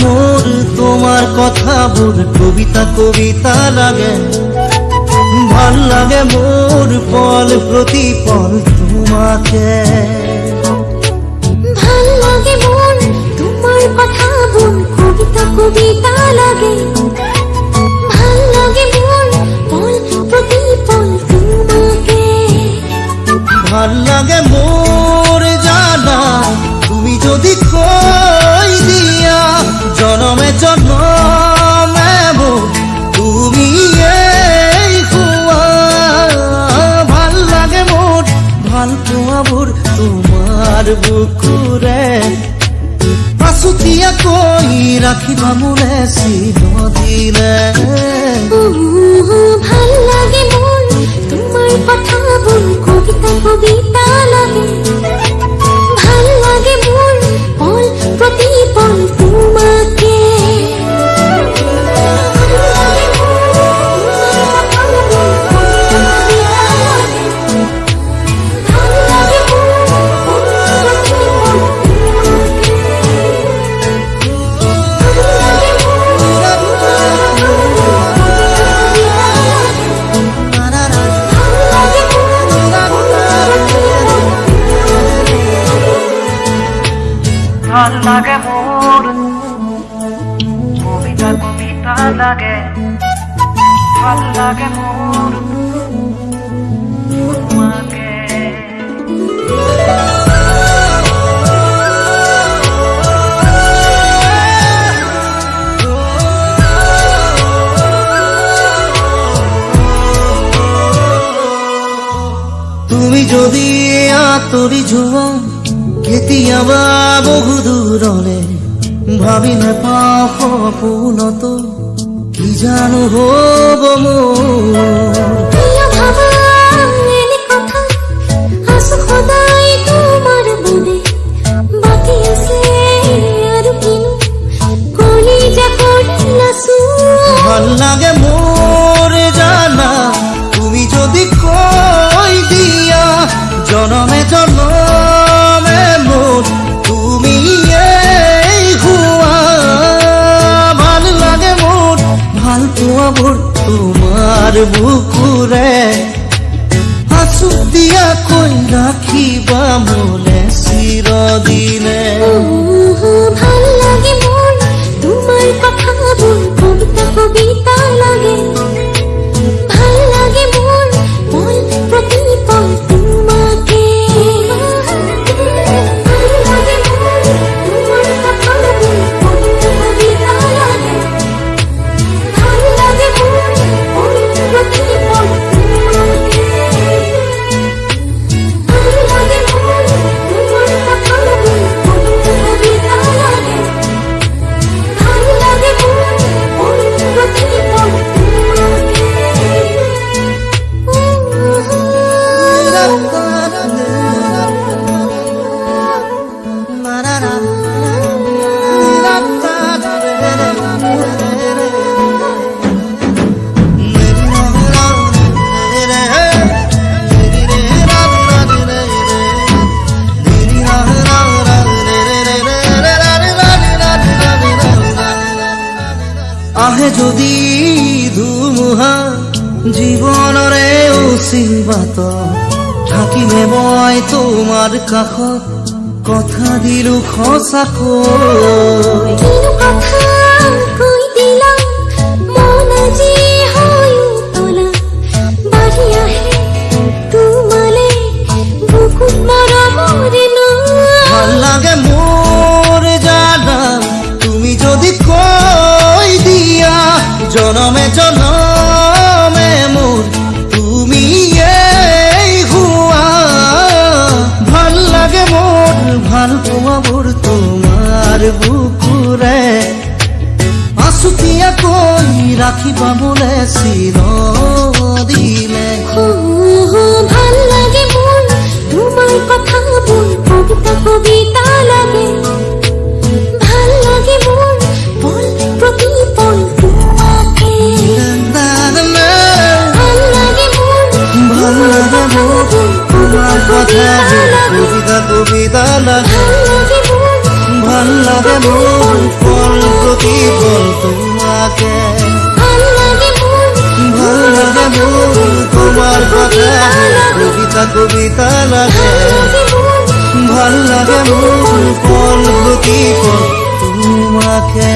মোর কবিতা কবিতা লাগে। ভালো লাগে মোর পল প্রতি পল তোমাকে। ভালো লাগে তোমার কথা বোন কবিতা কবিতা লাগে। ভালো লাগে মন পল প্রতি পল তোমাকে। ভালো লাগে মোর বুকুৰে পাছতীয়াকৈ ৰাখিবা মোৰে চিন দিলে ভাল লাগে মোর কবিতা কবিতা লাগে। ভালো লাগে মোর তোমাকে তুমি যদি আঁতৰি যোৱা কেতিয়াবা বহু দূৰলে ভাবি নেপাওঁ সপোনতো কি জানো হ'ব মোৰ? ভালো তোমার বুকুরে। তোমাৰ দিয়া কই রাখিবা ৰাখিবা জীৱনৰে অচিবাত থাকিমে মই তোমাৰ কাষত। কথা দিলো সঁচাকৈ ৰাখিবাবলৈ চিৰদিলে। ভালো লাগে মোৰ ভালো লাগে মোৰ পল প্ৰতি পল কবিতা কবিতা লাগে। ভালো লাগে তোমাকে। তোমার কথা। কবিতা কবিতা লাগে ভালো লাগে মন গতি তোমাকে